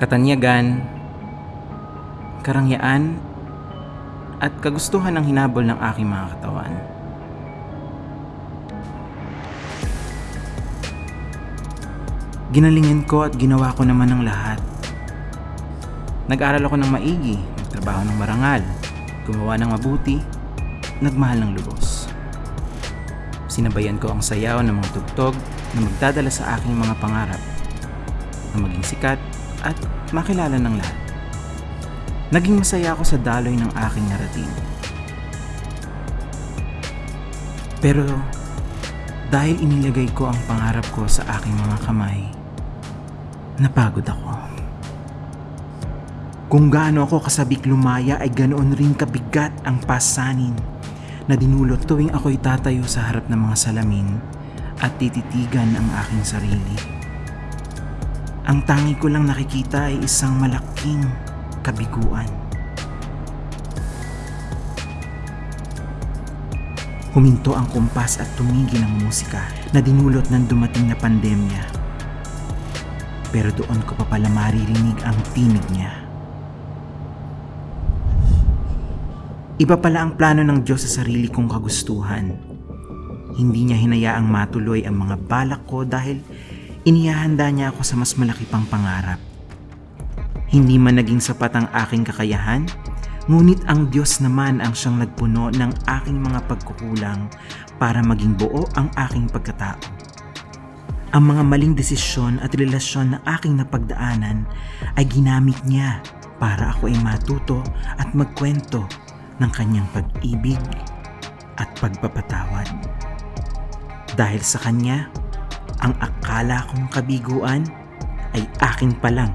katanyagan, karangyaan, at kagustuhan ng hinabol ng aking mga katawan. Ginalingin ko at ginawa ko naman ng lahat. Nag-aral ako ng maigi, nagtrabaho ng marangal, gumawa ng mabuti, nagmahal ng lubos. Sinabayan ko ang sayaw ng mga tugtog na magdadala sa aking mga pangarap na maging sikat at makilala ng lahat. Naging masaya ako sa daloy ng aking narating. Pero dahil inilagay ko ang pangarap ko sa aking mga kamay, napagod ako. Kung gaano ako kasabik lumaya ay ganoon rin kabigat ang pasanin na dinulot tuwing ako'y tatayo sa harap ng mga salamin at tititigan ang aking sarili. Ang tangi ko lang nakikita ay isang malaking kabiguan. Huminto ang kumpas at tumigil ang musika na dinulot ng dumating na pandemya. Pero doon ko pa pala maririnig ang tinig niya. Iba pala ang plano ng Diyos sa sarili kong kagustuhan. Hindi niya hinayaang matuloy ang mga balak ko dahil inihahanda niya ako sa mas malaki pang pangarap. Hindi man naging sapat ang aking kakayahan, ngunit ang Diyos naman ang siyang nagpuno ng aking mga pagkukulang para maging buo ang aking pagkatao. Ang mga maling desisyon at relasyon na aking napagdaanan ay ginamit niya para ako ay matuto at magkwento ng kanyang pag-ibig at pagpapatawad. Dahil sa kanya, ang akala kong kabiguan ay aking palang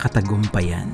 katagumpayan.